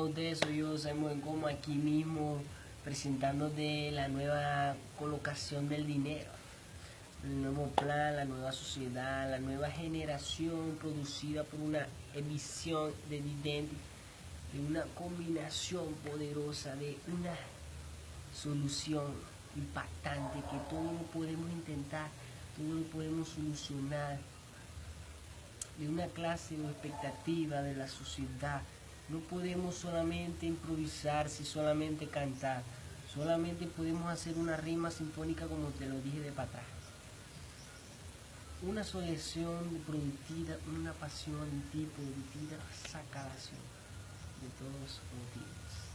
ustedes? Soy yo, Simon como aquí mismo presentando de la nueva colocación del dinero, el nuevo plan, la nueva sociedad, la nueva generación producida por una emisión de dividendos, de una combinación poderosa, de una solución impactante que todo lo podemos intentar, todo lo podemos solucionar, de una clase o expectativa de la sociedad. No podemos solamente improvisar, si solamente cantar. Solamente podemos hacer una rima sinfónica como te lo dije de para. Una solución productiva, una pasión, tipo de vida, saca de todos los motivos.